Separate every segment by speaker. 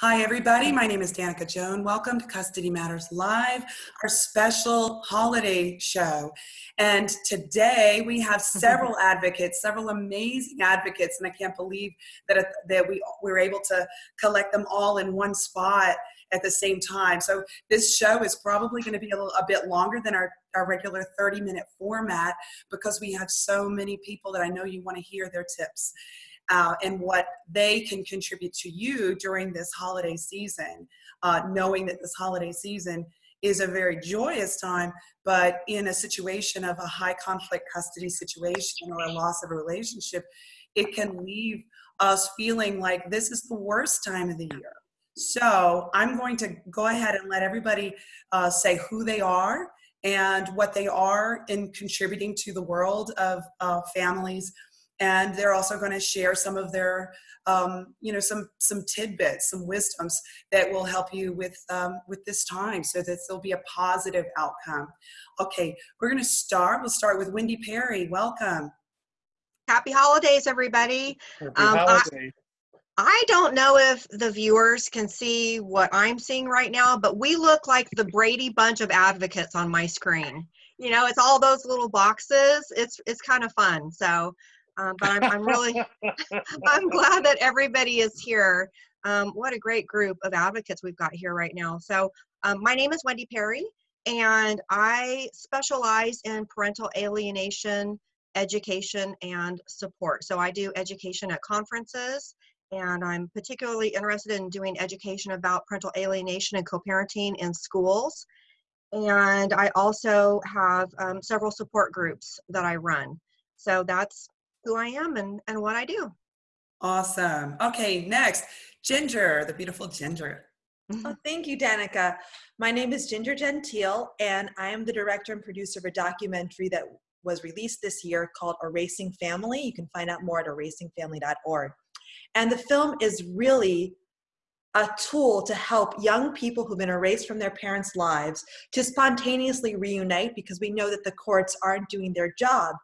Speaker 1: Hi, everybody. My name is Danica Joan. Welcome to Custody Matters Live, our special holiday show. And today we have several advocates, several amazing advocates, and I can't believe that, uh, that we, we were able to collect them all in one spot at the same time. So this show is probably going to be a, little, a bit longer than our, our regular 30 minute format because we have so many people that I know you want to hear their tips uh, and what they can contribute to you during this holiday season, uh, knowing that this holiday season is a very joyous time, but in a situation of a high conflict custody situation or a loss of a relationship, it can leave us feeling like this is the worst time of the year. So I'm going to go ahead and let everybody uh, say who they are and what they are in contributing to the world of uh, families and they're also going to share some of their um, you know some some tidbits some wisdoms that will help you with um, with this time so that there'll be a positive outcome okay we're going to start we'll start with wendy perry welcome
Speaker 2: happy holidays everybody
Speaker 3: happy um, holidays.
Speaker 2: I, I don't know if the viewers can see what I'm seeing right now, but we look like the Brady Bunch of advocates on my screen. You know, it's all those little boxes. It's it's kind of fun. So um, but I'm, I'm really, I'm glad that everybody is here. Um, what a great group of advocates we've got here right now. So um, my name is Wendy Perry, and I specialize in parental alienation, education, and support. So I do education at conferences, and I'm particularly interested in doing education about parental alienation and co-parenting in schools. And I also have um, several support groups that I run. So that's who I am and, and what I do.
Speaker 1: Awesome. Okay, next, Ginger, the beautiful Ginger.
Speaker 4: Oh, thank you, Danica. My name is Ginger Gentile, and I am the director and producer of a documentary that was released this year called Erasing Family. You can find out more at erasingfamily.org. And the film is really a tool to help young people who've been erased from their parents' lives to spontaneously reunite because we know that the courts aren't doing their job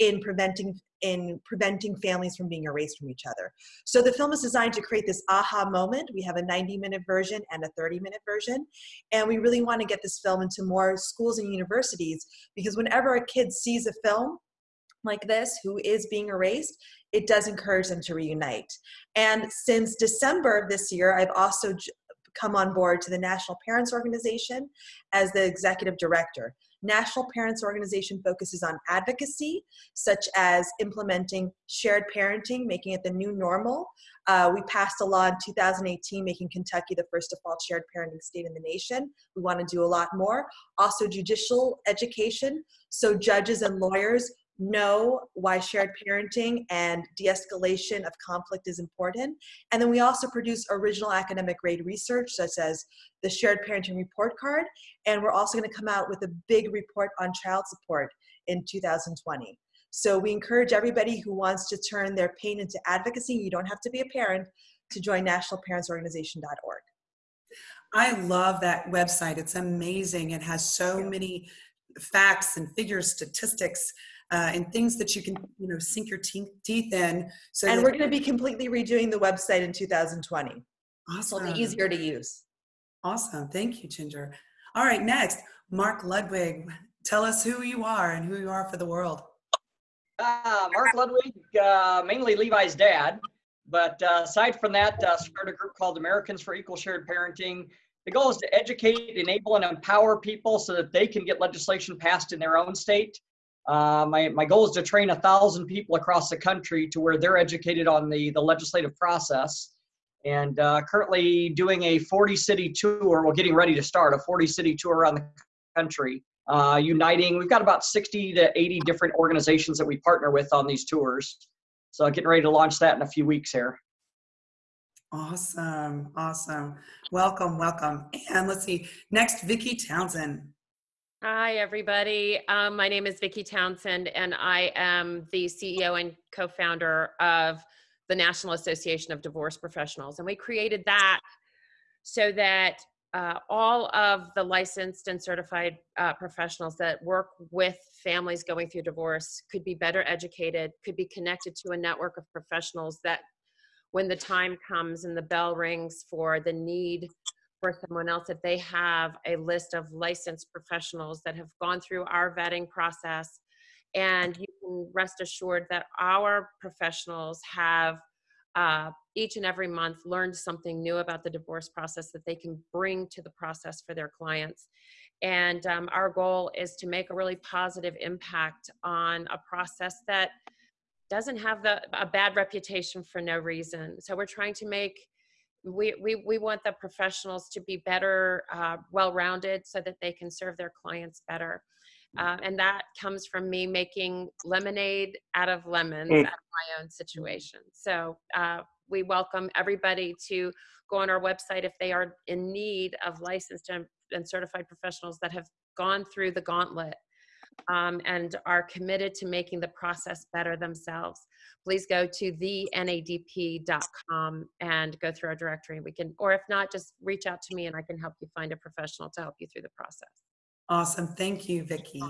Speaker 4: in preventing in preventing families from being erased from each other. So the film is designed to create this aha moment. We have a 90 minute version and a 30 minute version. And we really want to get this film into more schools and universities because whenever a kid sees a film like this who is being erased, it does encourage them to reunite. And since December of this year, I've also come on board to the National Parents Organization as the executive director. National Parents Organization focuses on advocacy, such as implementing shared parenting, making it the new normal. Uh, we passed a law in 2018 making Kentucky the first default shared parenting state in the nation. We want to do a lot more. Also, judicial education, so judges and lawyers know why shared parenting and de-escalation of conflict is important. And then we also produce original academic grade research such as the shared parenting report card. And we're also gonna come out with a big report on child support in 2020. So we encourage everybody who wants to turn their pain into advocacy, you don't have to be a parent, to join nationalparentsorganization.org.
Speaker 1: I love that website. It's amazing. It has so many facts and figures, statistics uh, and things that you can you know sink your te- teeth in.
Speaker 4: So and we're going to be completely redoing the website in 2020. Awesome. It'll be easier to use.
Speaker 1: Awesome. Thank you, Ginger. All right, next, Mark Ludwig. Tell us who you are and who you are for the world.
Speaker 5: Uh, Mark Ludwig, uh, mainly Levi's dad. But uh, aside from that, uh, started a group called Americans for Equal Shared Parenting. The goal is to educate, enable, and empower people so that they can get legislation passed in their own state uh, my, my goal is to train a thousand people across the country to where they're educated on the, the legislative process. And uh, currently doing a 40 city tour, we're getting ready to start a 40 city tour around the country, uh, uniting. We've got about 60 to 80 different organizations that we partner with on these tours. So getting ready to launch that in a few weeks here.
Speaker 1: Awesome, awesome. Welcome, welcome. And let's see, next, Vicki Townsend.
Speaker 6: Hi, everybody. Um, my name is Vicki Townsend, and I am the CEO and co-founder of the National Association of Divorce Professionals. And we created that so that uh, all of the licensed and certified uh, professionals that work with families going through divorce could be better educated, could be connected to a network of professionals that when the time comes and the bell rings for the need for someone else, that they have a list of licensed professionals that have gone through our vetting process. And you can rest assured that our professionals have uh, each and every month learned something new about the divorce process that they can bring to the process for their clients. And um, our goal is to make a really positive impact on a process that doesn't have the, a bad reputation for no reason. So we're trying to make we, we, we want the professionals to be better, uh, well-rounded so that they can serve their clients better. Uh, and that comes from me making lemonade out of lemons
Speaker 3: Mm.
Speaker 6: out of my own situation. So uh, we welcome everybody to go on our website if they are in need of licensed and, and certified professionals that have gone through the gauntlet um, and are committed to making the process better themselves. Please go to thenadp.com and go through our directory. We can, or if not, just reach out to me and I can help you find a professional to help you through the process.
Speaker 1: Awesome. Thank you, Vicki.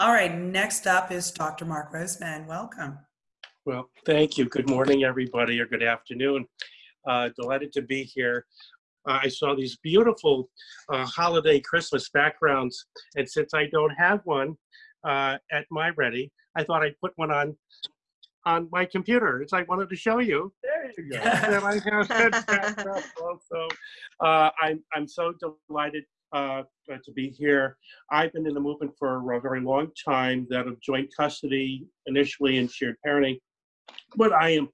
Speaker 1: All right, next up is Dr. Mark Roseman. Welcome.
Speaker 3: Well, thank you. Good morning, everybody, or good afternoon. Uh, delighted to be here. Uh, I saw these beautiful uh, holiday Christmas backgrounds, and since I don't have one uh, at my ready, I thought I'd put one on on my computer. As I wanted to show you. There you go. I have that also. Uh, I'm, I'm so delighted uh, to be here. I've been in the movement for a very long time, that of joint custody initially and shared parenting. But I am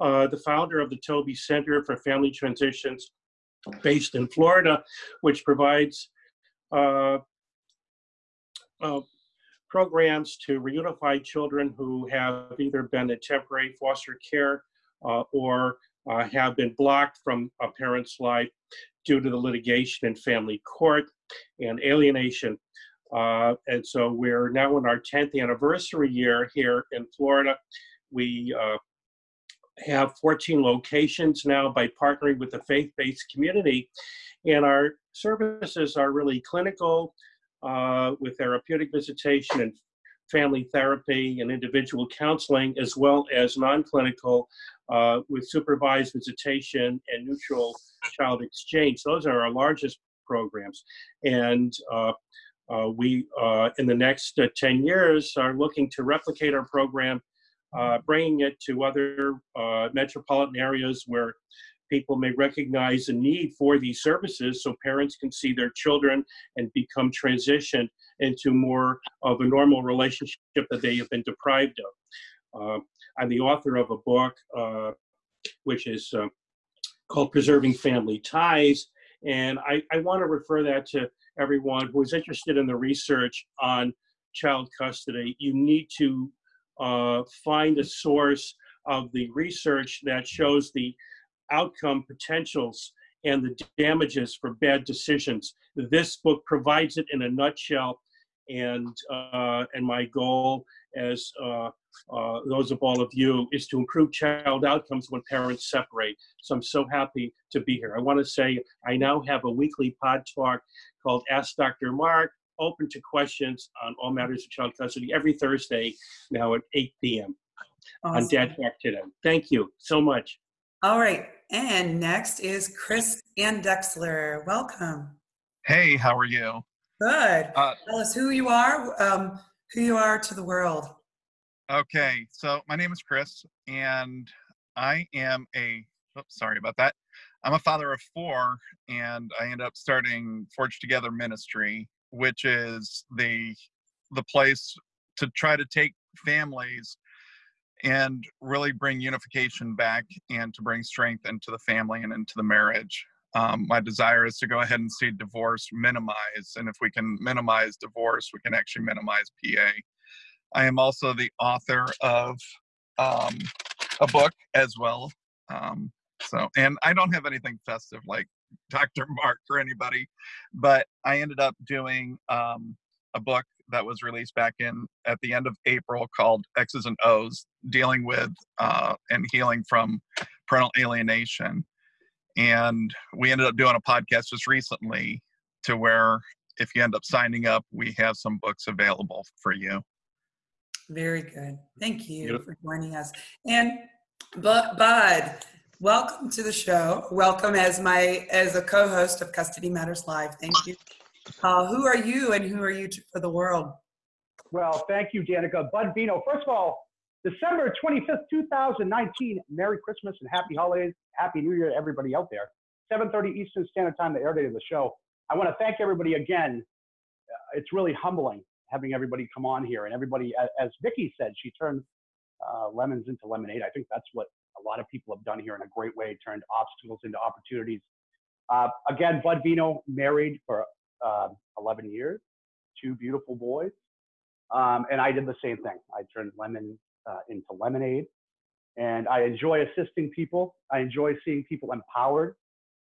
Speaker 3: uh, the founder of the Toby Center for Family Transitions based in Florida, which provides uh, uh, programs to reunify children who have either been in temporary foster care uh, or uh, have been blocked from a parent's life due to the litigation in family court and alienation. Uh, and so we're now in our 10th anniversary year here in Florida. We uh, have 14 locations now by partnering with the faith-based community. And our services are really clinical uh, with therapeutic visitation and family therapy and individual counseling, as well as non-clinical uh, with supervised visitation and neutral child exchange. Those are our largest programs. And uh, uh, we, uh, in the next uh, 10 years, are looking to replicate our program, uh, bringing it to other uh, metropolitan areas where people may recognize the need for these services so parents can see their children and become transitioned into more of a normal relationship that they have been deprived of. Uh, I'm the author of a book uh, which is uh, called Preserving Family Ties. And I, I want to refer that to everyone who is interested in the research on child custody. You need to uh, find a source of the research that shows the outcome potentials and the damages for bad decisions. This book provides it in a nutshell. And, uh, and my goal as uh, uh, those of all of you is to improve child outcomes when parents separate. So I'm so happy to be here. I want to say I now have a weekly pod talk called Ask Dr. Mark, open to questions on all matters of child custody every Thursday now at 8 p.m. on
Speaker 1: Awesome.
Speaker 3: Dad Talk today. Thank you so much.
Speaker 1: All right, and next is Chris Andexler. Welcome.
Speaker 7: Hey, how are you?
Speaker 1: Good.
Speaker 7: Uh,
Speaker 1: Tell us who you are, um, who you are to the world.
Speaker 7: okay, so my name is Chris, and I am a. Oops, sorry about that. I'm a father of four, and I ended up starting Forge Together Ministry, which is the the place to try to take families and really bring unification back and to bring strength into the family and into the marriage. Um, my desire is to go ahead and see divorce minimize, and if we can minimize divorce, we can actually minimize PA. I am also the author of um, a book as well. Um, so, and I don't have anything festive like Dr. Mark or anybody, but I ended up doing um, a book that was released back in at the end of April called X's and O's, dealing with uh, and healing from parental alienation. And we ended up doing a podcast just recently to where if you end up signing up, we have some books available for you.
Speaker 1: Very good. Thank you
Speaker 3: Beautiful.
Speaker 1: for joining us. And Bu- Bud, Welcome to the show. Welcome as my as a co-host of Custody Matters Live. Thank you. Uh, who are you and who are you for the world?
Speaker 8: Well, thank you, Danica. Bud Vino. First of all, December 25th, 2019. Merry Christmas and Happy Holidays. Happy New Year to everybody out there. 7:30 Eastern Standard Time, the air date of the show. I want to thank everybody again. Uh, it's really humbling having everybody come on here and everybody, as, as said, she turned uh, lemons into lemonade. I think that's what a lot of people have done here in a great way, turned obstacles into opportunities. Uh, again, Bud Vino, married for uh, 11 years, two beautiful boys. Um, and I did the same thing. I turned lemon uh, into lemonade. And I enjoy assisting people. I enjoy seeing people empowered.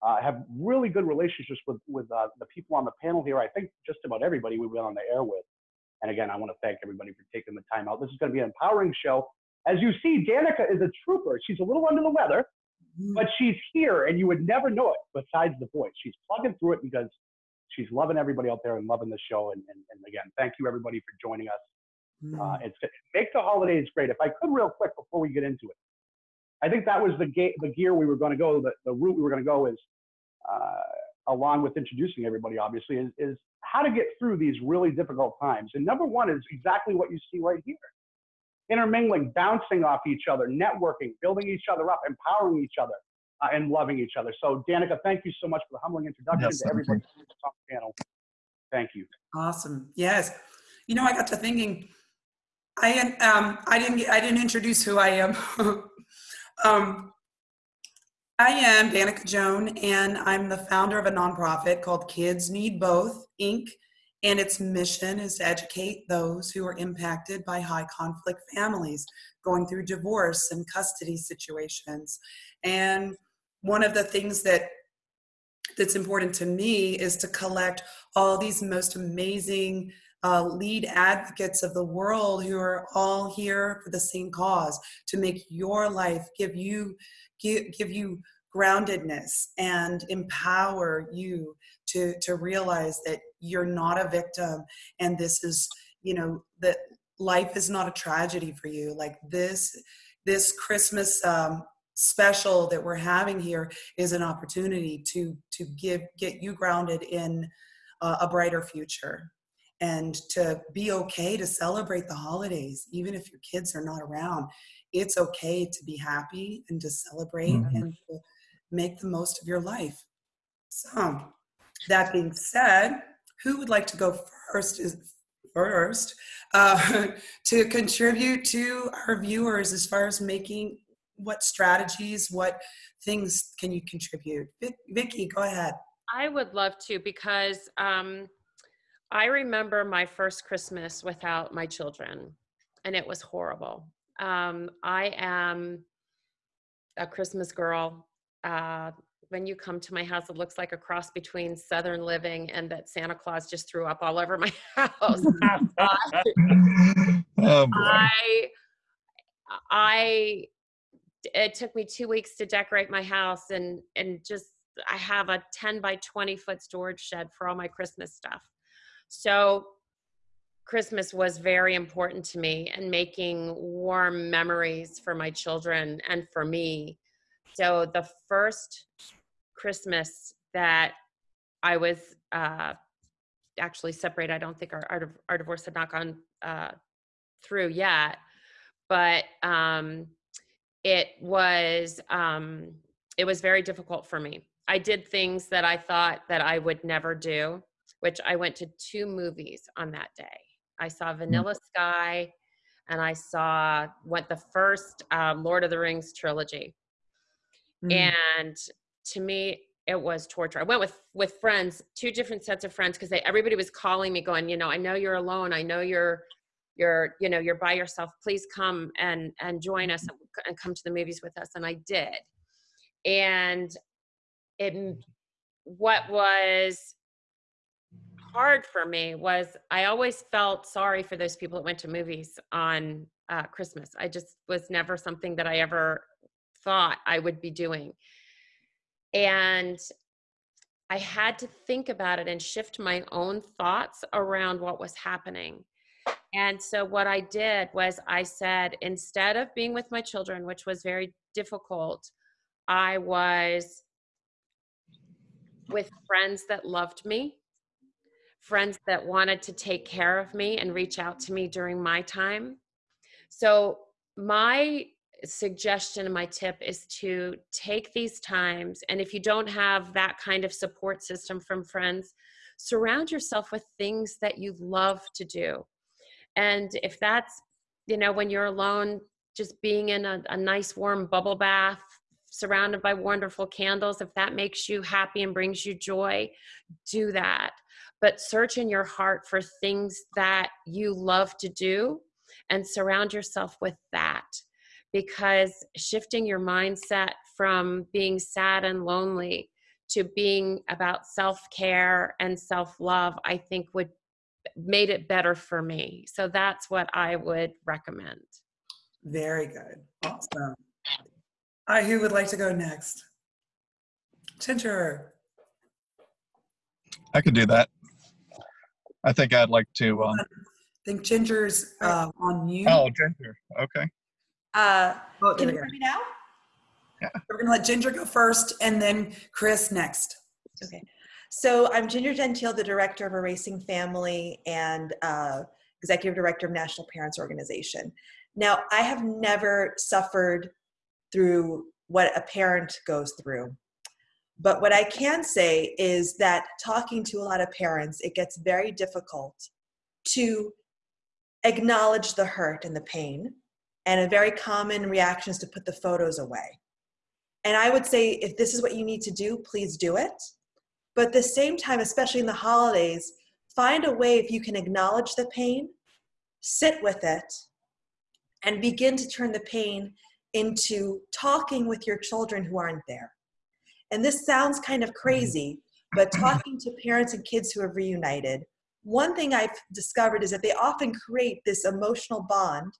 Speaker 8: Uh, have really good relationships with, with uh, the people on the panel here. I think just about everybody we've been on the air with. And again, I want to thank everybody for taking the time out. This is going to be an empowering show. As you see, Danica is a trooper. She's a little under the weather,
Speaker 1: Mm.
Speaker 8: but she's here and you would never know it besides the voice. She's plugging through it because she's loving everybody out there and loving the show. And, and, and again, thank you everybody for joining us.
Speaker 1: Mm.
Speaker 8: Uh, it's make the holidays great. If I could, real quick before we get into it, I think that was the ga- the gear we were going to go. The, the route we were going to go is, uh, along with introducing everybody, obviously, is, is how to get through these really difficult times. And number one is exactly what you see right here: intermingling, bouncing off each other, networking, building each other up, empowering each other, uh, and loving each other. So, Danica, thank you so much for the humbling introduction
Speaker 7: Yes,
Speaker 8: to everybody on the panel. Thank you.
Speaker 1: Awesome. Yes. You know, I got to thinking. I um I didn't I didn't introduce who I am. um, I am Danica Joan, and I'm the founder of a nonprofit called Kids Need Both Inc. And its mission is to educate those who are impacted by high conflict families going through divorce and custody situations. And one of the things that that's important to me is to collect all these most amazing uh, lead advocates of the world who are all here for the same cause to make your life give you give, give you groundedness and empower you to to realize that you're not a victim and this is you know that life is not a tragedy for you. Like this this christmas um, special that we're having here is an opportunity to to give get you grounded in uh, a brighter future and to be okay to celebrate the holidays even if your kids are not around. It's okay to be happy and to celebrate
Speaker 7: Mhm.
Speaker 1: and to make the most of your life. So that being said who would like to go first is first uh, to contribute to our viewers as far as making what strategies what things can you contribute Vic, vicky go ahead
Speaker 6: I would love to because um, I remember my first Christmas without my children, and it was horrible. Um, I am a Christmas girl. Uh, when you come to my house, it looks like a cross between Southern living and that Santa Claus just threw up all over my house.
Speaker 7: oh.
Speaker 6: I, I, it took me two weeks to decorate my house and and just I have a 10 by 20 foot storage shed for all my Christmas stuff. So Christmas was very important to me and making warm memories for my children and for me. So the first Christmas that I was uh, actually separated, I don't think our, our, our divorce had not gone uh, through yet, but um, it was um, it was very difficult for me. I did things that I thought that I would never do, which I went to two movies on that day. I saw Vanilla Sky, and I saw what the first um, Lord of the Rings trilogy.
Speaker 1: Mm.
Speaker 6: And to me, it was torture. I went with with friends, two different sets of friends, because everybody was calling me, going, you know, I know you're alone. I know you're you're you know you're by yourself please come and and join us and, and come to the movies with us and i did and it what was hard for me was i always felt sorry for those people that went to movies on uh, christmas i just was never something that i ever thought i would be doing and i had to think about it and shift my own thoughts around what was happening and so what I did was I said, instead of being with my children, which was very difficult, I was with friends that loved me, friends that wanted to take care of me and reach out to me during my time. So, my suggestion and my tip is to take these times, and if you don't have that kind of support system from friends, surround yourself with things that you love to do. And if that's, you know, when you're alone, just being in a, a nice warm bubble bath surrounded by wonderful candles, if that makes you happy and brings you joy, do that. But search in your heart for things that you love to do and surround yourself with that. Because shifting your mindset from being sad and lonely to being about self care and self love, I think would made it better for me. So that's what I would recommend.
Speaker 1: Very good. Awesome. All right, who would like to go next? Ginger.
Speaker 7: I could do that. I think I'd like to. Um,
Speaker 1: I think Ginger's uh, on mute.
Speaker 7: oh, Ginger. Okay.
Speaker 4: Uh,
Speaker 1: Oh,
Speaker 4: can you hear me now?
Speaker 1: go. We're going to let Ginger go first and then Chris next.
Speaker 4: Okay. So I'm Ginger Gentile, the director of Erasing Family and uh, executive director of National Parents Organization. Now, I have never suffered through what a parent goes through. But what I can say is that talking to a lot of parents, it gets very difficult to acknowledge the hurt and the pain. And a very common reaction is to put the photos away. And I would say if this is what you need to do, please do it. But at the same time, especially in the holidays, find a way if you can acknowledge the pain, sit with it, and begin to turn the pain into talking with your children who aren't there. And this sounds kind of crazy, but mm-hmm. talking to parents and kids who have reunited, one thing I've discovered is that they often create this emotional bond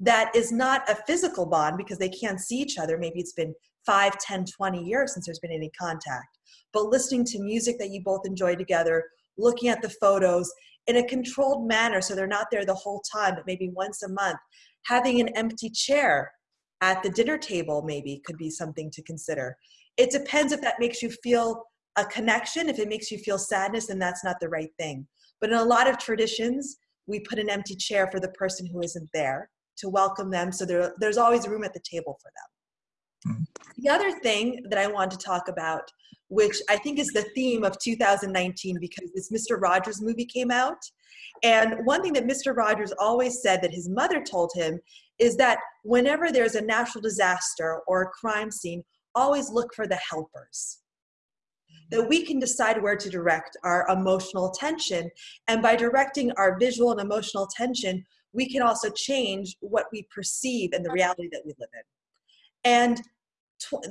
Speaker 4: that is not a physical bond because they can't see each other. Maybe it's been 5, 10, 20 years since there's been any contact. But listening to music that you both enjoy together, looking at the photos in a controlled manner so they're not there the whole time, but maybe once a month, having an empty chair at the dinner table maybe could be something to consider. It depends if that makes you feel a connection. If it makes you feel sadness, then that's not the right thing. But in a lot of traditions, we put an empty chair for the person who isn't there to welcome them. So there, there's always room at the table for them.
Speaker 7: Mhm.
Speaker 4: The other thing that I want to talk about, which I think is the theme of 2019 because this Mr. Rogers movie came out. And one thing that Mr. Rogers always said that his mother told him is that whenever there's a natural disaster or a crime scene, always look for the helpers. That we can decide where to direct our emotional attention. And by directing our visual and emotional attention, we can also change what we perceive and the reality that we live in. And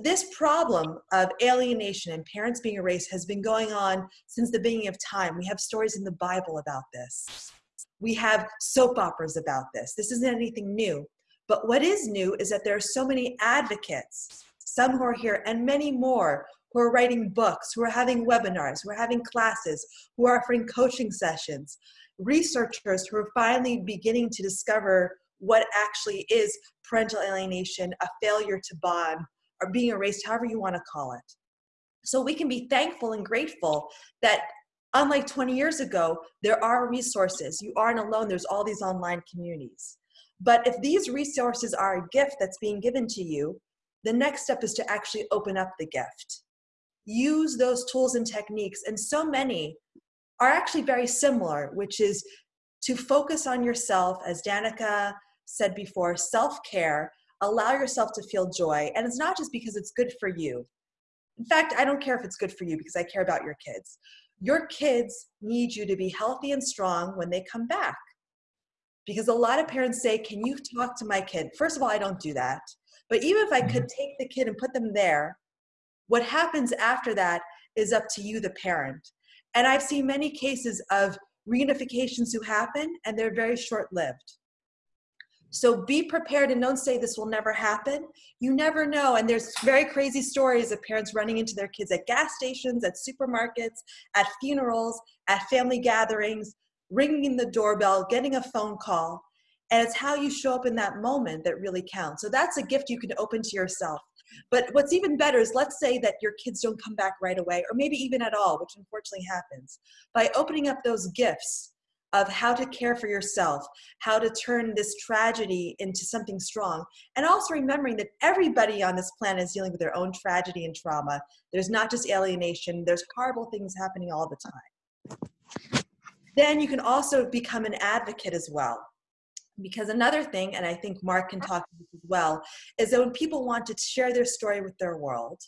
Speaker 4: this problem of alienation and parents being erased has been going on since the beginning of time. We have stories in the Bible about this. We have soap operas about this. This isn't anything new. But what is new is that there are so many advocates, some who are here and many more who are writing books, who are having webinars, who are having classes, who are offering coaching sessions, researchers who are finally beginning to discover what actually is parental alienation, a failure to bond, or being erased, however you want to call it. So we can be thankful and grateful that unlike 20 years ago, there are resources. You aren't alone, there's all these online communities. But if these resources are a gift that's being given to you, the next step is to actually open up the gift. Use those tools and techniques, and so many are actually very similar, which is to focus on yourself, as Danica said before, self care, allow yourself to feel joy. And it's not just because it's good for you. In fact, I don't care if it's good for you because I care about your kids. Your kids need you to be healthy and strong when they come back. Because a lot of parents say, Can you talk to my kid? First of all, I don't do that. But even if I could mm-hmm. take the kid and put them there, what happens after that is up to you, the parent. And I've seen many cases of reunifications who happen and they're very short lived. So be prepared and don't say this will never happen. You never know. And there's very crazy stories of parents running into their kids at gas stations, at supermarkets, at funerals, at family gatherings, ringing the doorbell, getting a phone call. And it's how you show up in that moment that really counts. So that's a gift you can open to yourself. But what's even better is let's say that your kids don't come back right away, or maybe even at all, which unfortunately happens. By opening up those gifts of how to care for yourself, how to turn this tragedy into something strong, and also remembering that everybody on this planet is dealing with their own tragedy and trauma. There's not just alienation, there's horrible things happening all the time. Then you can also become an advocate as well. Because another thing, and I think Mark can talk as well, is that when people want to share their story with their world,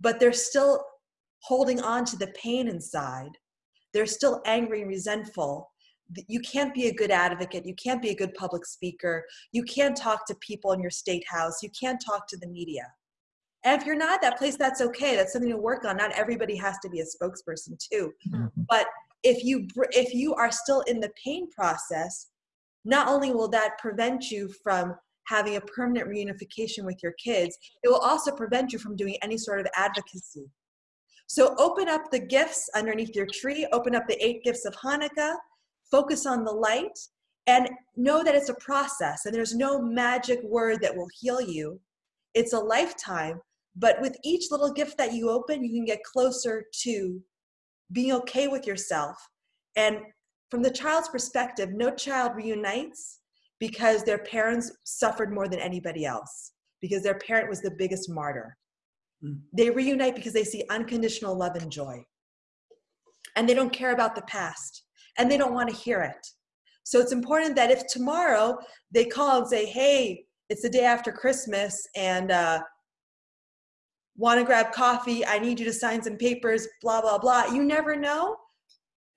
Speaker 4: but they're still holding on to the pain inside, they're still angry and resentful, you can't be a good advocate. You can't be a good public speaker. You can't talk to people in your state house. You can't talk to the media. And if you're not that place, that's okay. That's something to work on. Not everybody has to be a spokesperson too.
Speaker 7: Mm-hmm.
Speaker 4: But if you if you are still in the pain process, not only will that prevent you from having a permanent reunification with your kids, it will also prevent you from doing any sort of advocacy. So open up the gifts underneath your tree, open up the eight gifts of Hanukkah, focus on the light, and know that it's a process and there's no magic word that will heal you. It's a lifetime, but with each little gift that you open, you can get closer to being okay with yourself. And from the child's perspective, no child reunites because their parents suffered more than anybody else, because their parent was the biggest martyr. Mm. They reunite because they see unconditional love and joy. And they don't care about the past and they don't want to hear it. So it's important that if tomorrow they call and say, hey, it's the day after Christmas and uh, want to grab coffee, I need you to sign some papers, blah, blah, blah. You never know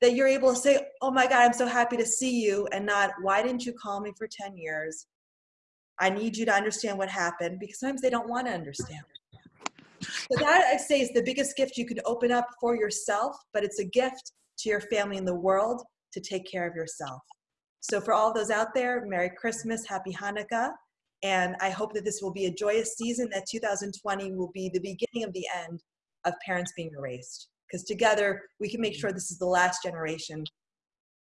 Speaker 4: that you're able to say, oh my God, I'm so happy to see you, and not, why didn't you call me for 10 years? I need you to understand what happened because sometimes they don't want to understand. So that I'd say is the biggest gift you can open up for yourself, but it's a gift to your family and the world to take care of yourself. So for all those out there, Merry Christmas, Happy Hanukkah. And I hope that this will be a joyous season, that 2020 will be the beginning of the end of parents being erased. Because together we can make sure this is the last generation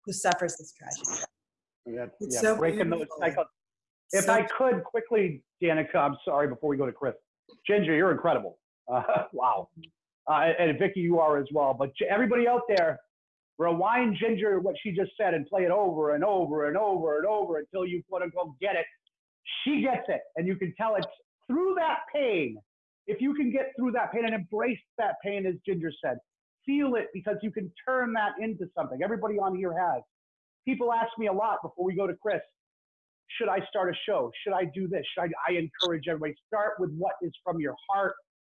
Speaker 4: who suffers this tragedy.
Speaker 8: Yeah,
Speaker 1: It's
Speaker 8: yeah,
Speaker 1: so
Speaker 8: breaking those
Speaker 1: beautiful.
Speaker 8: cycles. If
Speaker 1: So-
Speaker 8: I could quickly, Danica, I'm sorry, before we go to Chris. Ginger, you're incredible. Uh, wow. Uh, and Vicky, you are as well. But everybody out there, rewind Ginger what she just said and play it over and over and over and over until you quote unquote get it. She gets it, and you can tell it's through that pain. If you can get through that pain and embrace that pain, as Ginger said, feel it because you can turn that into something. Everybody on here has. People ask me a lot before we go to Chris should I start a show? Should I do this? Should I, I encourage everybody start with what is from your heart.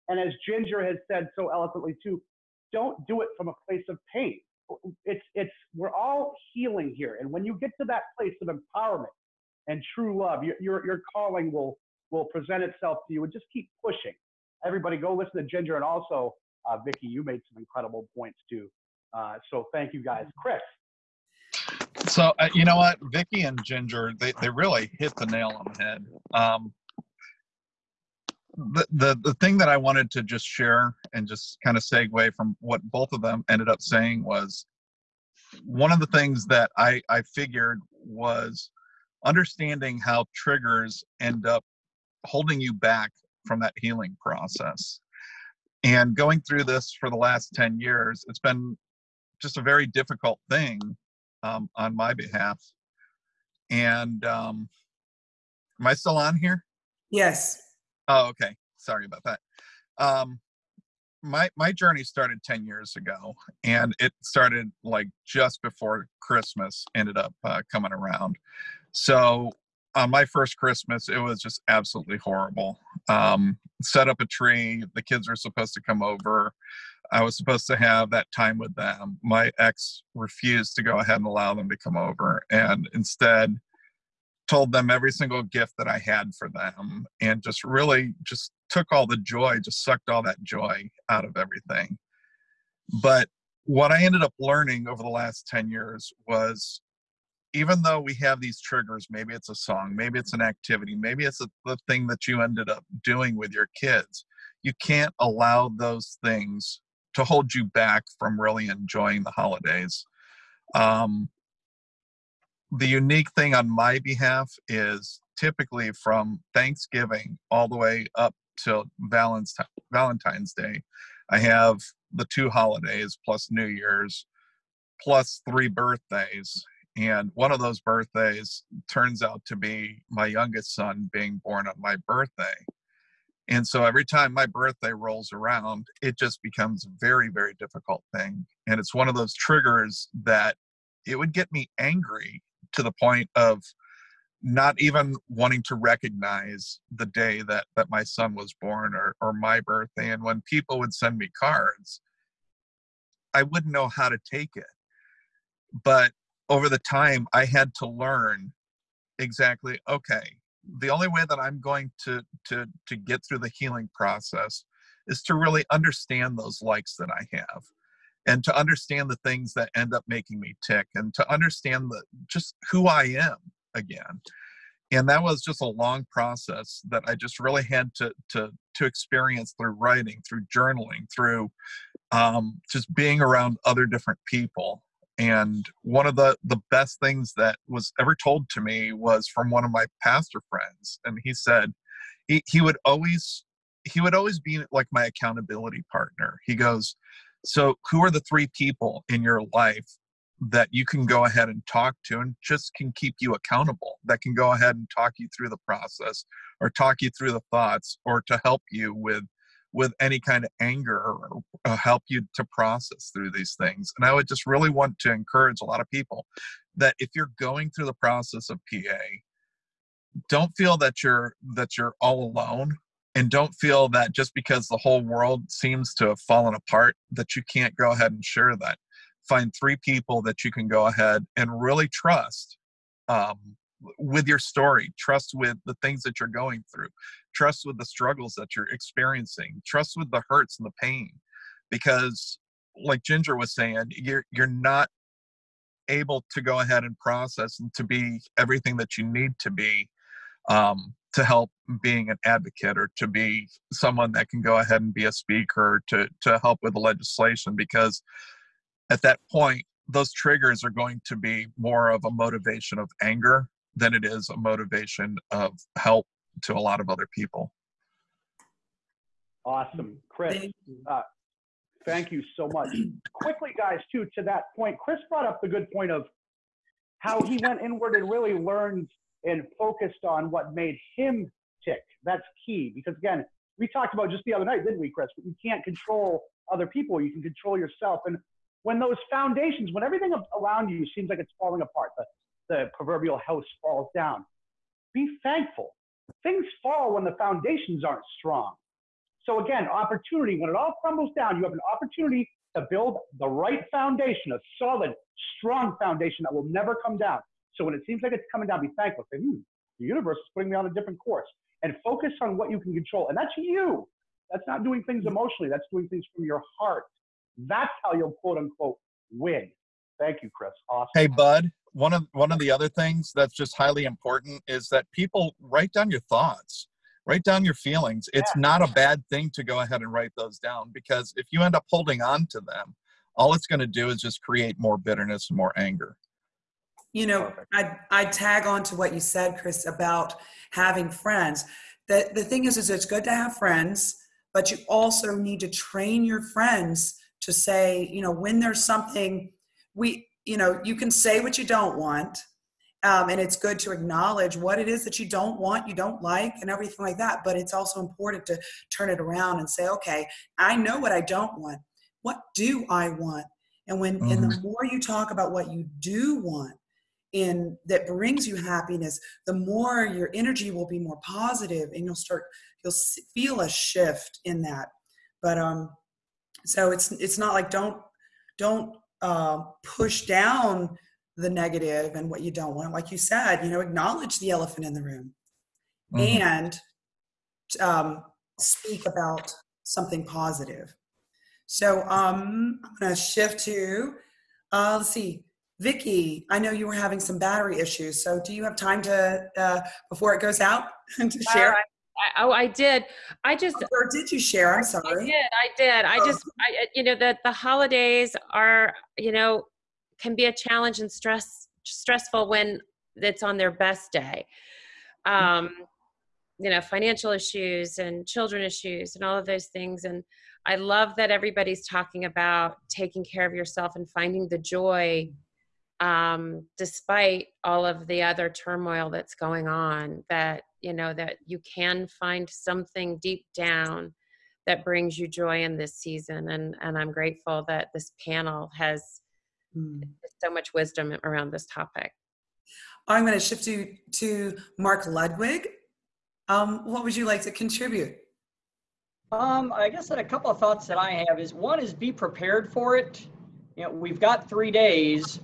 Speaker 8: And as Ginger has said so eloquently too, don't do it from a place of pain. It's it's we're all healing here, and when you get to that place of empowerment and true love, your your, your calling will will present itself to you, and just keep pushing. Everybody, go listen to Ginger, and also uh, Vicky, you made some incredible points too. Uh, so thank you guys, Chris.
Speaker 7: So uh, you know what, Vicky and Ginger, they, they really hit the nail on the head. Um, the, the the thing that I wanted to just share and just kind of segue from what both of them ended up saying was one of the things that I I figured was understanding how triggers end up holding you back from that healing process. And going through this for the last 10 years, it's been just a very difficult thing um, on my behalf. And um, am I still on here?
Speaker 1: Yes.
Speaker 7: Oh, okay. Sorry about that. Um, my my journey started 10 years ago, and it started like just before Christmas ended up uh, coming around. So on my first Christmas, it was just absolutely horrible. Um, set up a tree. The kids were supposed to come over. I was supposed to have that time with them. My ex refused to go ahead and allow them to come over, and instead told them every single gift that I had for them, and just really just took all the joy, just sucked all that joy out of everything. But what I ended up learning over the last 10 years was even though we have these triggers, maybe it's a song, maybe it's an activity, maybe it's a, the thing that you ended up doing with your kids, you can't allow those things to hold you back from really enjoying the holidays. Um, the unique thing on my behalf is typically from Thanksgiving all the way up Valentine, Valentine's Day. I have the two holidays plus New Year's plus three birthdays. And one of those birthdays turns out to be my youngest son being born on my birthday. And so every time my birthday rolls around, it just becomes a very, very difficult thing. And it's one of those triggers that it would get me angry to the point of not even wanting to recognize the day that that my son was born or or my birthday and when people would send me cards i wouldn't know how to take it but over the time i had to learn exactly okay the only way that i'm going to to to get through the healing process is to really understand those likes that i have and to understand the things that end up making me tick and to understand the just who i am again. And that was just a long process that i just really had to to to experience through writing through journaling through um, just being around other different people and one of the the best things that was ever told to me was from one of my pastor friends and he said he, he would always he would always be like my accountability partner. He goes so who are the three people in your life that you can go ahead and talk to and just can keep you accountable that can go ahead and talk you through the process or talk you through the thoughts or to help you with with any kind of anger or uh, help you to process through these things and i would just really want to encourage a lot of people that if you're going through the process of pa don't feel that you're that you're all alone and don't feel that just because the whole world seems to have fallen apart that you can't go ahead and share that. Find three people that you can go ahead and really trust um, with your story trust with the things that you're going through trust with the struggles that you're experiencing trust with the hurts and the pain because like ginger was saying you're you're not able to go ahead and process and to be everything that you need to be um, to help being an advocate or to be someone that can go ahead and be a speaker to to help with the legislation because at that point, those triggers are going to be more of a motivation of anger than it is a motivation of help to a lot of other people.
Speaker 8: Awesome. Chris,
Speaker 1: Thank
Speaker 8: uh, thank you so much. Quickly, guys, too, to that point, Chris brought up the good point of how he went inward and really learned and focused on what made him tick. That's key because, again, we talked about just the other night, didn't we, Chris? You can't control other people, you can control yourself. And when those foundations, when everything around you seems like it's falling apart, the, the proverbial house falls down, be thankful. Things fall when the foundations aren't strong. So again, opportunity, when it all crumbles down, you have an opportunity to build the right foundation, a solid, strong foundation that will never come down. So when it seems like it's coming down, be thankful. Say, hmm, the universe is putting me on a different course. And focus on what you can control. And that's you. That's not doing things emotionally. That's doing things from your heart. That's how you'll quote unquote win. Thank you, Chris. Awesome.
Speaker 7: Hey, Bud. One of one of the other things that's just highly important is that people write down your thoughts, write down your feelings. It's
Speaker 8: Yeah.
Speaker 7: not a bad thing to go ahead and write those down because if you end up holding on to them, all it's going to do is just create more bitterness and more anger.
Speaker 1: You know, I I tag on to what you said, Chris, about having friends. The the thing is, is it's good to have friends, but you also need to train your friends to say, you know, when there's something we, you know, you can say what you don't want. Um, and it's good to acknowledge what it is that you don't want, you don't like, and everything like that. But it's also important to turn it around and say, okay, I know what I don't want. What do I want? And when and the more you talk about what you do want, in that brings you happiness, the more your energy will be more positive, and you'll start you'll feel a shift in that. But um, so it's it's not like don't don't uh, push down the negative and what you don't want. Like you said, you know, acknowledge the elephant in the room
Speaker 7: Mhm.
Speaker 1: and um, speak about something positive. So um, I'm going to shift to, uh, let's see, Vicky. I know you were having some battery issues. So do you have time to, uh, before it goes out, to share?
Speaker 6: I, oh, I did. I just
Speaker 1: Or did you share? I'm sorry.
Speaker 6: I did. I did. I just, I, you know, that the holidays are, you know, can be a challenge and stress stressful when it's on their best day. um, you know, financial issues and children issues and all of those things. And I love that everybody's talking about taking care of yourself and finding the joy um, despite all of the other turmoil that's going on that you know that you can find something deep down that brings you joy in this season and and i'm grateful that this panel has
Speaker 1: Mm.
Speaker 6: so much wisdom around this topic
Speaker 1: I'm going to shift you to Mark Ludwig. Um, what would you like to contribute?
Speaker 5: Um, I guess that a couple of thoughts that I have is one is be prepared for it. You know, we've got three days.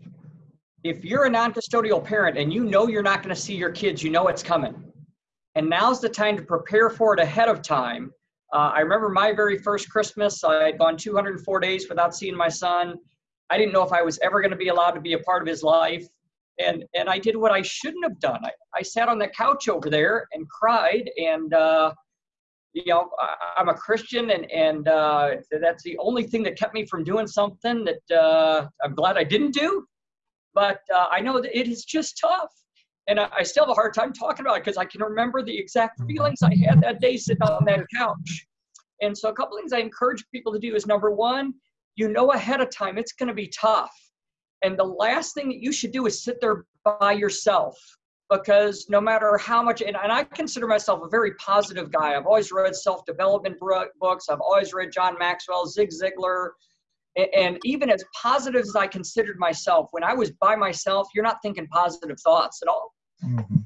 Speaker 5: If you're a non-custodial parent and you know you're not going to see your kids, you know it's coming. And now's the time to prepare for it ahead of time. Uh, I remember my very first Christmas. I had gone 204 days without seeing my son. I didn't know if I was ever going to be allowed to be a part of his life. And, and I did what I shouldn't have done. I, I sat on the couch over there and cried and uh, you know, I, I'm a Christian, and and uh, that's the only thing that kept me from doing something that uh, I'm glad I didn't do. But uh, I know that it is just tough, and I, I still have a hard time talking about it because I can remember the exact mm-hmm. feelings I had that day sitting on that couch. And so, a couple things I encourage people to do is number one, you know ahead of time it's going to be tough, and the last thing that you should do is sit there by yourself because no matter how much, and, and I consider myself a very positive guy. I've always read self development books, I've always read John Maxwell, Zig Ziglar. And, even as positive as I considered myself, when I was by myself, you're not thinking positive thoughts at all.
Speaker 7: Mhm.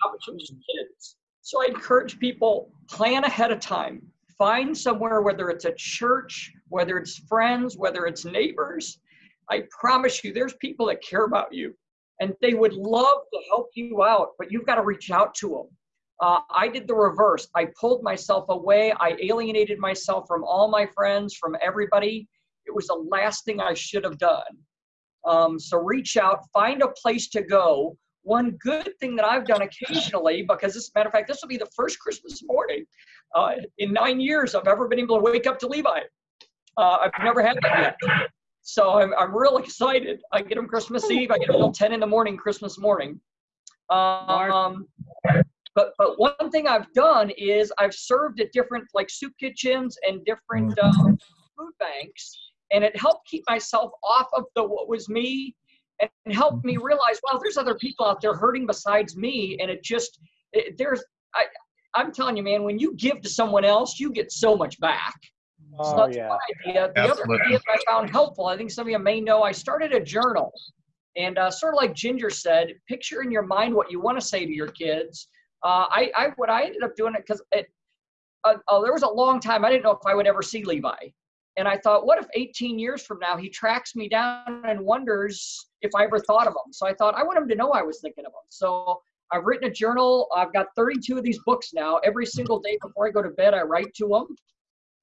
Speaker 5: How much just kids? So I encourage people plan ahead of time. Find somewhere, whether it's a church, whether it's friends, whether it's neighbors. I promise you, there's people that care about you and they would love to help you out, but you've got to reach out to them. Uh, I did the reverse. I pulled myself away. I alienated myself from all my friends, from everybody. It was the last thing I should have done. Um, so reach out, find a place to go. One good thing that I've done occasionally, because this matter of fact, this will be the first Christmas morning uh, in nine years I've ever been able to wake up to Levi. Uh, I've never had that yet. So I'm, I'm real excited. I get them Christmas Eve. I get them till 10 in the morning, Christmas morning. Um, but but one thing I've done is I've served at different like soup kitchens and different um, food banks, and it helped keep myself off of the what was me, and helped me realize, wow, there's other people out there hurting besides me, and it just it, there's I I'm telling you, man, when you give to someone else, you get so much back. So
Speaker 8: Oh,
Speaker 5: that's
Speaker 8: yeah.
Speaker 5: one idea. The other idea that I found helpful, I think some of you may know, I started a journal. And uh, sort of like Ginger said, picture in your mind what you want to say to your kids. Uh, I, I, what I ended up doing it because it, uh, uh, there was a long time I didn't know if I would ever see Levi, and I thought, what if 18 years from now he tracks me down and wonders if I ever thought of him? So I thought I want him to know I was thinking of him. So I've written a journal. I've got 32 of these books now. Every single day before I go to bed, I write to him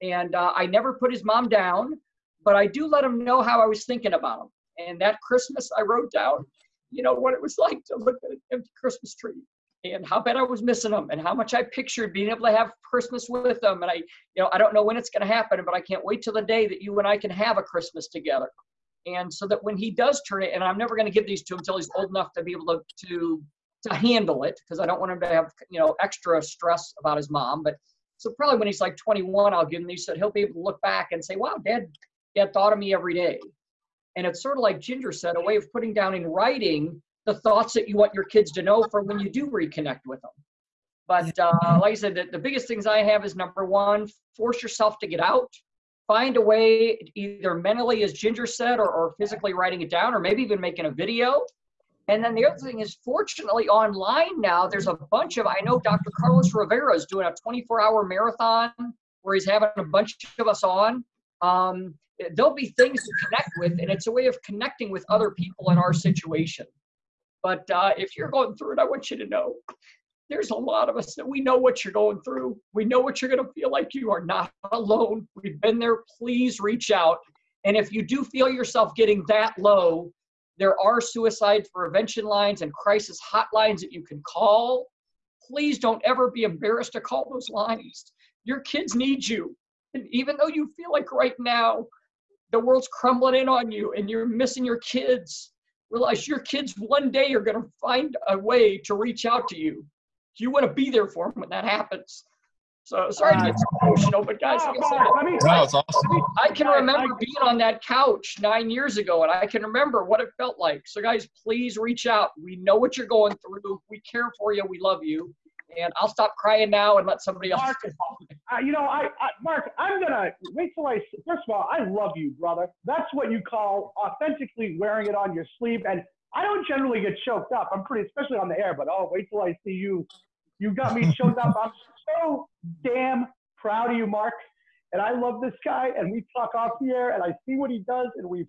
Speaker 5: and uh, I never put his mom down, but I do let him know how I was thinking about him. And that Christmas, I wrote down, you know, what it was like to look at an empty Christmas tree and how bad I was missing them and how much I pictured being able to have Christmas with them. And I, you know, I don't know when it's going to happen, but I can't wait till the day that you and I can have a Christmas together. And so that when he does turn it, and I'm never going to give these to him until he's old enough to be able to to to handle it, because I don't want him to have you know extra stress about his mom. But so probably when he's like 21, I'll give him these so he'll be able to look back and say, wow, dad, dad thought of me every day. And it's sort of like Ginger said, a way of putting down in writing the thoughts that you want your kids to know for when you do reconnect with them. But uh, like I said, the, the biggest things I have is number one, force yourself to get out. Find a way, either mentally, as Ginger said, or, or physically writing it down, or maybe even making a video. And then the other thing is, fortunately, online now, there's a bunch of, I know Dr. Carlos Rivera is doing a 24 hour marathon where he's having a bunch of us on. Um, there'll be things to connect with, and it's a way of connecting with other people in our situation. But uh, if you're going through it, I want you to know there's a lot of us that we know what you're going through. We know what you're going to feel like. You are not alone. We've been there. Please reach out. And if you do feel yourself getting that low, there are suicide prevention lines and crisis hotlines that you can call. Please don't ever be embarrassed to call those lines. Your kids need you. And even though you feel like right now the world's crumbling in on you and you're missing your kids, realize your kids one day are going to find a way to reach out to you. you want to be there for them when that happens. So sorry to get so emotional, but guys, like I said,
Speaker 8: let me-
Speaker 7: No, awesome.
Speaker 5: I can remember being on that couch nine years ago, and I can remember what it felt like. So, guys, please reach out. We know what you're going through. We care for you. We love you. And I'll stop crying now and let somebody else.
Speaker 8: Mark, uh, you know, I, I, Mark, I'm gonna wait till I. First of all, I love you, brother. That's what you call authentically wearing it on your sleeve. And I don't generally get choked up. I'm pretty, especially on the air. But oh, wait till I see you. You got me choked up. I'm so damn proud of you, Mark. And I love this guy. And we talk off the air, and I see what he does, and we.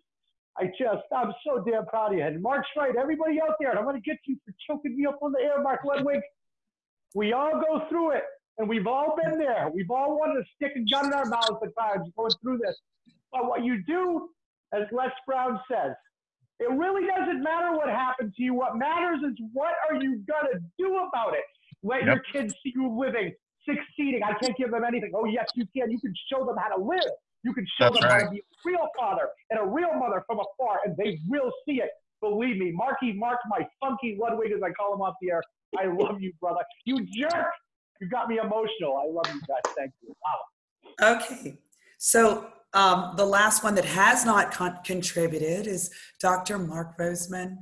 Speaker 8: I just, I'm so damn proud of you. And Mark's right. Everybody out there, and I'm gonna get you for choking me up on the air, Mark Ludwig. We all go through it, and we've all been there. We've all wanted to stick a gun in our mouths at times going through this. But what you do, as Les Brown says, it really doesn't matter what happened to you. What matters is what are you gonna do about it? Let your kids see you living, succeeding. I can't give them anything. Oh yes, you can. You can show them how to live. You can show
Speaker 7: That's
Speaker 8: them how to be a real father and a real mother from afar, and they will see it. Believe me, Marky Mark, my funky Ludwig, as I call him off the air. I love you, brother. You jerk. You got me emotional. I love you guys. Thank you. Wow.
Speaker 1: Okay, so um, the last one that has not con- contributed is Dr. Mark Roseman.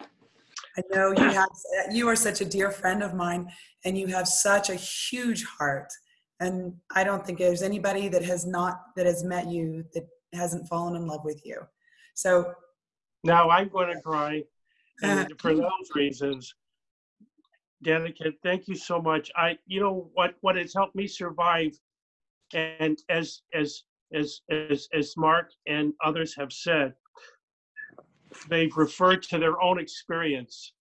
Speaker 1: I know you have, you are such a dear friend of mine, and you have such a huge heart. And I don't think there's anybody that has not that has met you that hasn't fallen in love with you. So
Speaker 3: Now I'm going to cry, and for those reasons, Danica, thank you so much. I, you know, what what has helped me survive, and as as as as as Mark and others have said, they've referred to their own experience.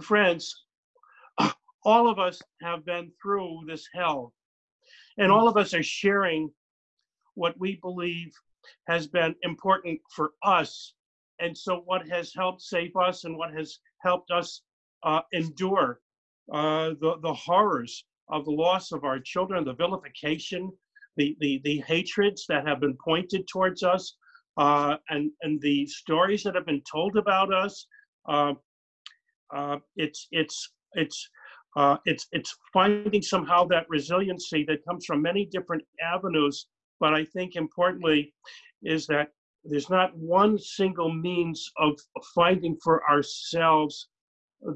Speaker 3: Friends, all of us have been through this hell, and all of us are sharing what we believe has been important for us and so what has helped save us and what has helped us uh, endure uh, the, the horrors of the loss of our children, the vilification, the, the, the hatreds that have been pointed towards us, uh, and, and the stories that have been told about us. Uh, uh, it's, it's, it's, uh, it's, it's finding somehow that resiliency that comes from many different avenues. But I think importantly is that there's not one single means of finding for ourselves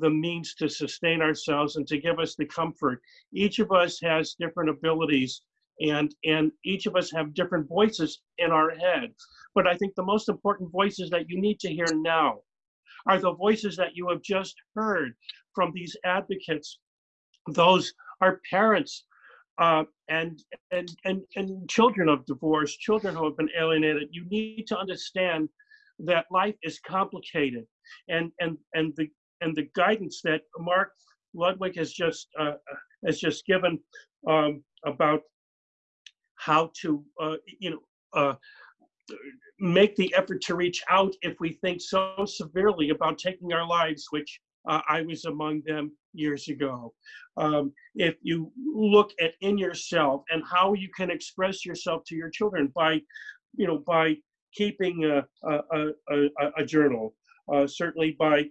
Speaker 3: the means to sustain ourselves and to give us the comfort. Each of us has different abilities and and each of us have different voices in our head. But I think the most important voices that you need to hear now are the voices that you have just heard from these advocates. Those are parents uh, and, and, and, and children of divorce, children who have been alienated, you need to understand that life is complicated. And, and, and, the, and the guidance that Mark Ludwig has just, uh, has just given um, about how to, uh, you know, uh, make the effort to reach out if we think so severely about taking our lives, which uh, I was among them years ago. Um, if you look at in yourself and how you can express yourself to your children by, you know, by keeping a, a, a, a, a journal, uh, certainly by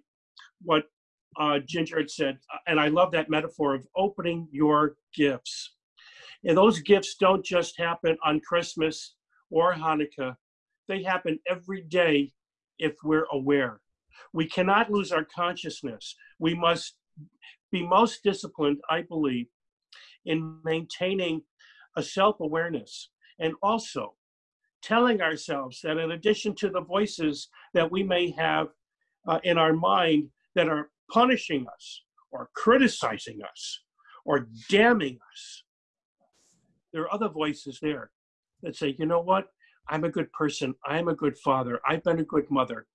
Speaker 3: what uh, Ginger had said, and I love that metaphor of opening your gifts. And those gifts don't just happen on Christmas or Hanukkah, they happen every day if we're aware. We cannot lose our consciousness. We must be most disciplined, I believe, in maintaining a self awareness and also telling ourselves that in addition to the voices that we may have uh, in our mind that are punishing us or criticizing us or damning us, there are other voices there that say, you know what? I'm a good person. I'm a good father. I've been a good mother.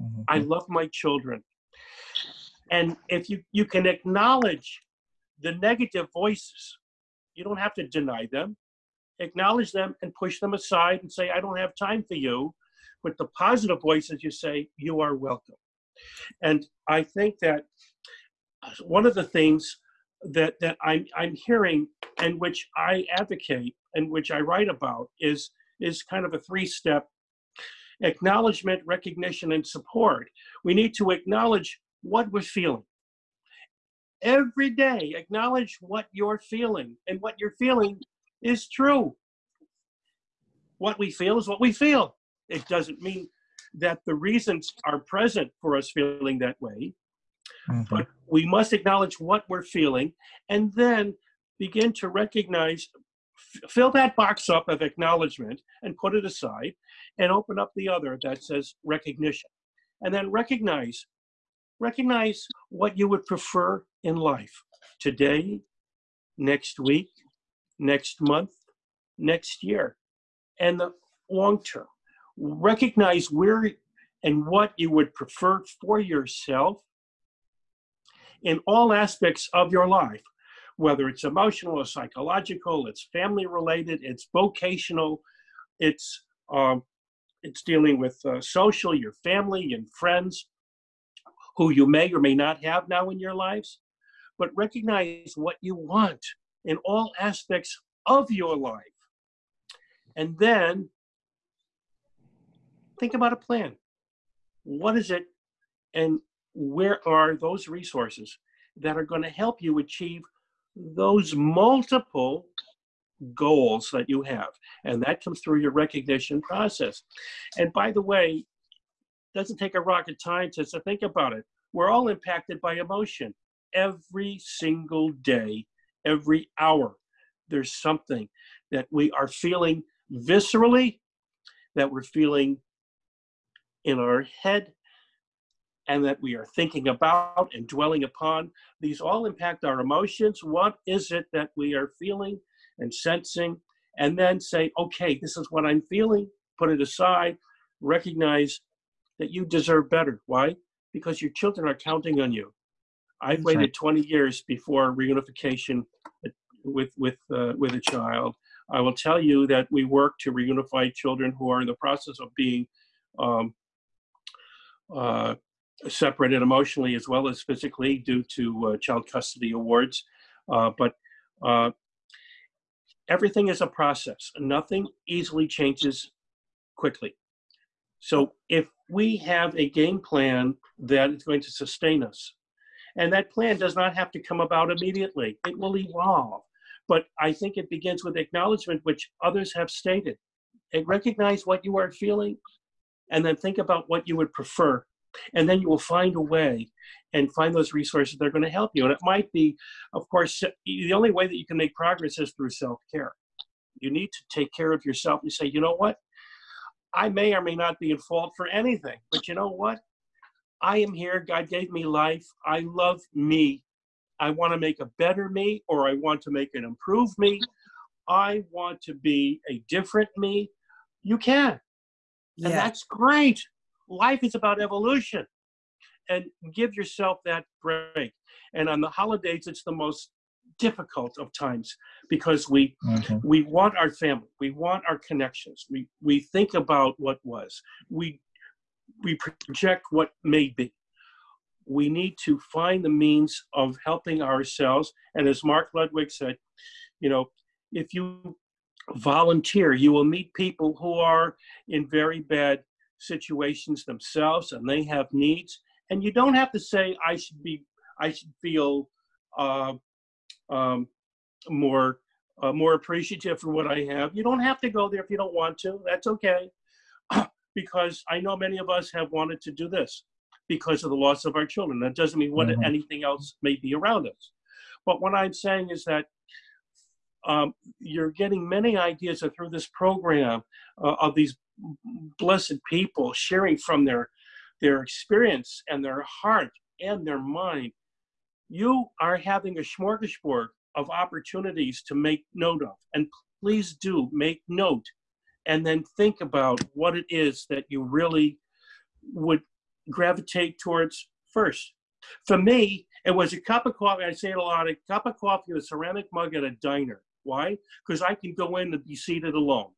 Speaker 3: Mm-hmm. I love my children. And if you, you can acknowledge the negative voices, you don't have to deny them. Acknowledge them and push them aside and say, I don't have time for you. With the positive voices, you say, You are welcome. And I think that uh, one of the things that, that I'm, I'm hearing and which I advocate and which I write about is, is kind of a three step acknowledgement, recognition, and support. We need to acknowledge what we're feeling. every day. Acknowledge what you're feeling, and what you're feeling is true. What we feel is what we feel. It doesn't mean that the reasons are present for us feeling that way,
Speaker 7: Mhm.
Speaker 3: but we must acknowledge what we're feeling and then begin to recognize f- fill that box up of acknowledgement and put it aside and open up the other that says recognition. And then recognize recognize what you would prefer in life. Today next week next month next year and the long term recognize where and what you would prefer for yourself in all aspects of your life, whether it's emotional or psychological, it's family related, it's vocational, it's um, it's dealing with uh, social, your family and friends who you may or may not have now in your lives, but recognize what you want in all aspects of your life. And then think about a plan. What is it and where are those resources that are going to help you achieve those multiple goals that you have? And that comes through your recognition process. And by the way doesn't take a rocket scientist to think about it. We're all impacted by emotion every single day every hour. There's something that we are feeling viscerally that we're feeling in our head and that we are thinking about and dwelling upon. These all impact our emotions. What is it that we are feeling and sensing? And then say, okay, this is what I'm feeling, put it aside, recognize that you deserve better. Why? Because your children are counting on you. I've
Speaker 7: That's right.
Speaker 3: waited 20 years before reunification with, with, uh, with a child. I will tell you that we work to reunify children who are in the process of being um, uh, separated emotionally as well as physically due to uh, child custody awards. Uh, but uh, everything is a process. Nothing easily changes quickly. So if we have a game plan that is going to sustain us, and that plan does not have to come about immediately, it will evolve. But I think it begins with acknowledgement, which others have stated. And recognize what you are feeling, and then think about what you would prefer. And then you will find a way and find those resources that are going to help you. And it might be of course uh, the only way that you can make progress is through self-care. You need to take care of yourself and say you know what? I may or may not be in fault for anything but you know what? I am here. God gave me life. I love me. I want to make a better me or i want to make an improved me. I want to be a different me. You can and
Speaker 1: Yeah.
Speaker 3: that's great. Life is about evolution. And give yourself that break. And on the holidays, it's the most difficult of times because we
Speaker 7: Mhm.
Speaker 3: we want our family, we want our connections, we we think about what was, we we project what may be. We need to find the means of helping ourselves. And as Mark Ludwig said, you know, if you volunteer, you will meet people who are in very bad situations themselves and they have needs. And you don't have to say, I should be, I should feel uh, um, more, uh, more appreciative for what I have. You don't have to go there if you don't want to. That's okay. because I know many of us have wanted to do this because of the loss of our children. That doesn't mean what
Speaker 7: Mhm.
Speaker 3: anything else may be around us. But what I'm saying is that um, you're getting many ideas through this program uh, of these blessed people sharing from their their experience and their heart and their mind. You are having a smorgasbord of opportunities to make note of, and please do make note, and then think about what it is that you really would gravitate towards first. For me, it was a cup of coffee. I say it a lot: a cup of coffee a ceramic mug at a diner. Why? Because I can go in and be seated alone.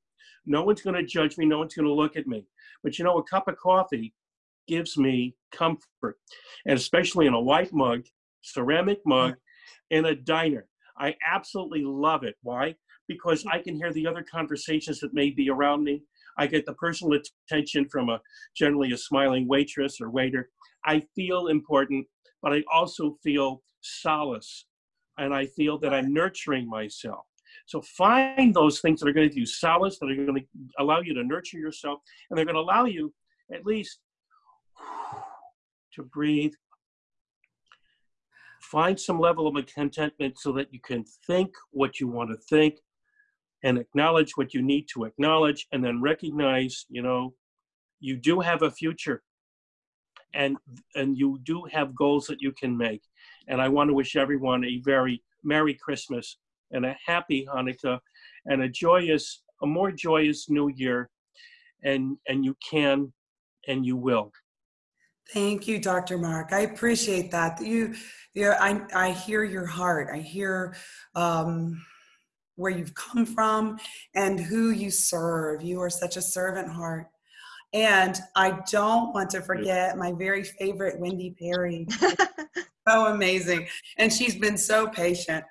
Speaker 3: No one's going to judge me. No one's going to look at me. But you know, a cup of coffee gives me comfort, and especially in a white mug, ceramic mug, in a diner. I absolutely love it. Why? Because I can hear the other conversations that may be around me. I get the personal attention from a generally a smiling waitress or waiter. I feel important. but I also feel solace and I feel that I'm nurturing myself. So find those things that are going to do solace, that are going to allow you to nurture yourself, and they're going to allow you at least to breathe. Find some level of contentment so that you can think what you want to think and acknowledge what you need to acknowledge, and then recognize, you know, you do have a future and and you do have goals that you can make and i want to wish everyone a very merry christmas and a happy hanukkah and a joyous a more joyous new year and and you can and you will
Speaker 1: Thank you, Dr. Mark. I appreciate that. You, you I, I hear your heart. I hear um, where you've come from and who you serve. You are such a servant heart. And I don't want to forget my very favorite Wendy Perry. so amazing, and she's been so patient,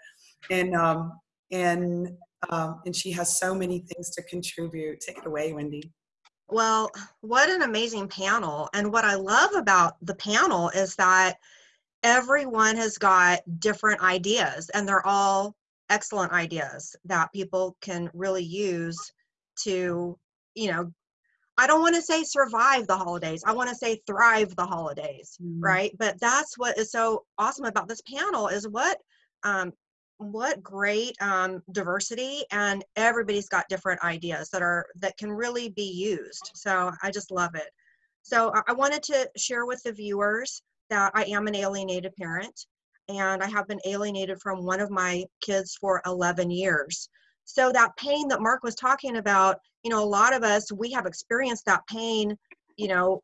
Speaker 1: and um, and um, and she has so many things to contribute. Take it away, Wendy.
Speaker 2: Well, what an amazing panel. And what I love about the panel is that everyone has got different ideas, and they're all excellent ideas that people can really use to, you know, I don't want to say survive the holidays. I want to say thrive the holidays,
Speaker 1: Mm.
Speaker 2: right? But that's what is so awesome about this panel is what um, what great um, diversity and everybody's got different ideas that are that can really be used so i just love it. So I- wanted to share with the viewers that i am an alienated parent and i have been alienated from one of my kids for 11 years. So that pain that mark was talking about you know a lot of us we have experienced that pain you know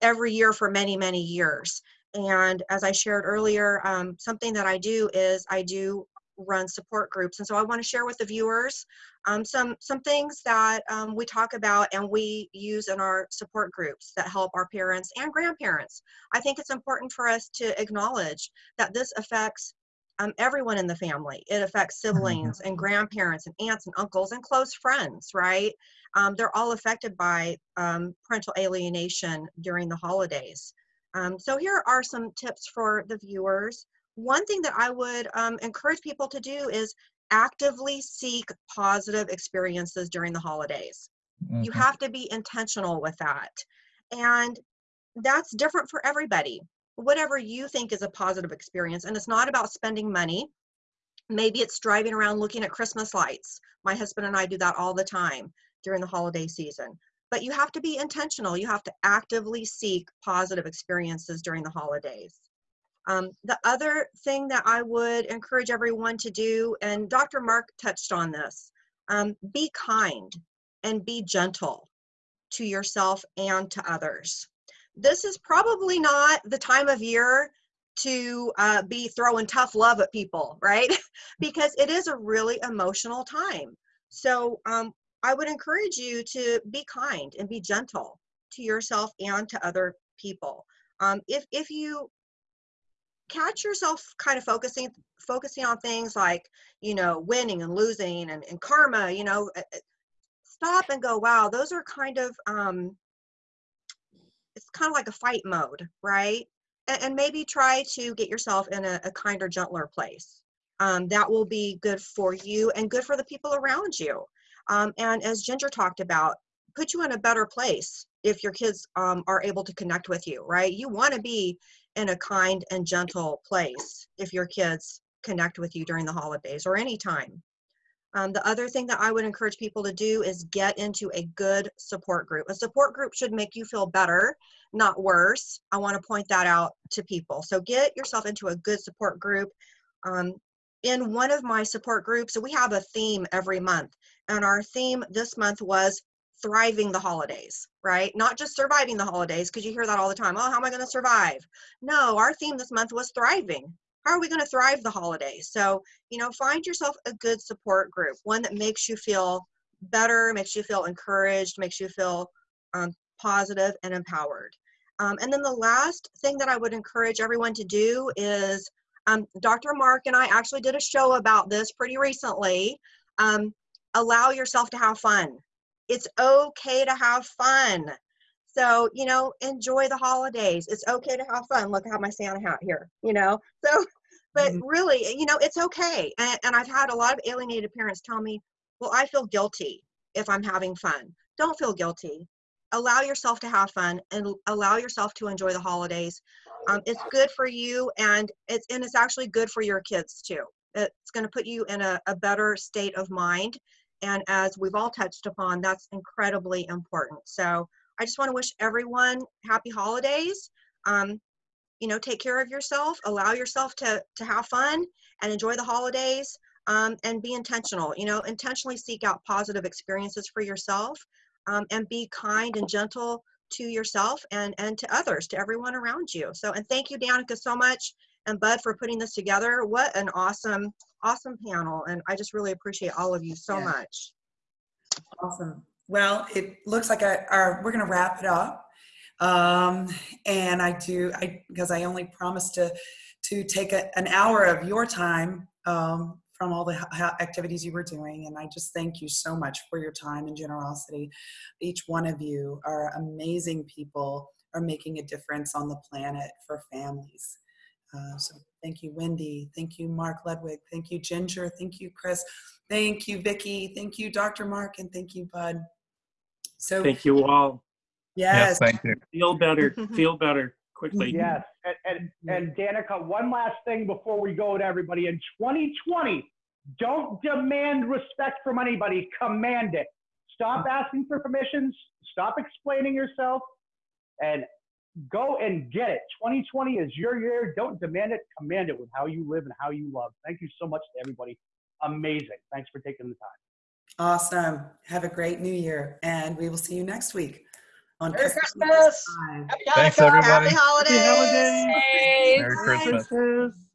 Speaker 2: every year for many many years and as I shared earlier, um, something that I do is I do run support groups. And so I want to share with the viewers um, some, some things that um, we talk about and we use in our support groups that help our parents and grandparents. I think it's important for us to acknowledge that this affects um, everyone in the family. It affects siblings and grandparents and aunts and uncles and close friends, right? Um, they're all affected by um, parental alienation during the holidays. Um, so here are some tips for the viewers. One thing that I would um, encourage people to do is actively seek positive experiences during the holidays. You have to be intentional with that. And that's different for everybody. Whatever you think is a positive experience, and it's not about spending money. Maybe it's driving around looking at Christmas lights. My husband and I do that all the time during the holiday season but you have to be intentional. You have to actively seek positive experiences during the holidays. Um, the other thing that I would encourage everyone to do, and Dr. Mark touched on this, um, be kind and be gentle to yourself and to others. This is probably not the time of year to uh, be throwing tough love at people, right? because it is a really emotional time. So um, I would encourage you to be kind and be gentle to yourself and to other people. Um, if if you catch yourself kind of focusing focusing on things like you know winning and losing and, and karma, you know, uh, uh, stop and go, wow, those are kind of um, it's kind of like a fight mode, right? And, and maybe try to get yourself in a, a kinder, gentler place. Um, that will be good for you and good for the people around you. Um, and as Ginger talked about, put you in a better place if your kids um, are able to connect with you, right? You want to be in a kind and gentle place if your kids connect with you during the holidays or any time. Um, the other thing that I would encourage people to do is get into a good support group. A support group should make you feel better, not worse. I want to point that out to people. So get yourself into a good support group. Um, in one of my support groups, we have a theme every month. And our theme this month was thriving the holidays, right? Not just surviving the holidays, because you hear that all the time. Oh, how am I going to survive? No, our theme this month was thriving. How are we going to thrive the holidays? So, you know, find yourself a good support group, one that makes you feel better, makes you feel encouraged, makes you feel um, positive and empowered. Um, and then the last thing that I would encourage everyone to do is um, Dr. Mark and I actually did a show about this pretty recently. Um, allow yourself to have fun. It's okay to have fun. So, you know, enjoy the holidays. It's okay to have fun. Look, I have my Santa hat here, you know? So, but
Speaker 1: Mhm.
Speaker 2: really, you know, it's okay. And, and I've had a lot of alienated parents tell me, well, I feel guilty if I'm having fun. Don't feel guilty. Allow yourself to have fun and allow yourself to enjoy the holidays. Um, it's good for you and it's, and it's actually good for your kids too. It's going to put you in a, a better state of mind. And as we've all touched upon, that's incredibly important. So I just want to wish everyone happy holidays. Um, you know, take care of yourself, allow yourself to, to have fun and enjoy the holidays um, and be intentional. You know, intentionally seek out positive experiences for yourself um, and be kind and gentle to yourself and, and to others, to everyone around you. So, and thank you, Danica, so much and Bud for putting this together. What an awesome, awesome panel. And I just really appreciate all of you so
Speaker 1: Yeah.
Speaker 2: much.
Speaker 1: Awesome. Well, it looks like I, our, we're going to wrap it up. Um, and I do, I, because I only promised to, to take a, an hour of your time, um, from all the ha- ha- activities you were doing. And I just thank you so much for your time and generosity. Each one of you are amazing people, are making a difference on the planet for families. Uh, so thank you, Wendy. Thank you, Mark Ludwig. Thank you, Ginger. Thank you, Chris. Thank you, Vicki. Thank you, Dr. Mark, and thank you, Bud. So
Speaker 3: Thank you all.
Speaker 1: yes,
Speaker 7: thank you.
Speaker 3: Feel better. Feel better quickly.
Speaker 8: Yes, and, and, mm-hmm. and Danica, one last thing before we go to everybody. In 2020, don't demand respect from anybody, command it. Stop mm-hmm. asking for permissions, stop explaining yourself, and go and get it. 2020 is your year. Don't demand it, command it with how you live and how you love. Thank you so much to everybody. Amazing. Thanks for taking the time.
Speaker 1: awesome. Have a great new year, and we will see you next week on
Speaker 5: Merry
Speaker 1: Customer
Speaker 5: Christmas! Happy
Speaker 7: Thanks,
Speaker 5: Hanukkah!
Speaker 7: everybody.
Speaker 2: Happy holidays.
Speaker 3: holidays.
Speaker 7: Merry Christmas.
Speaker 3: Christmas.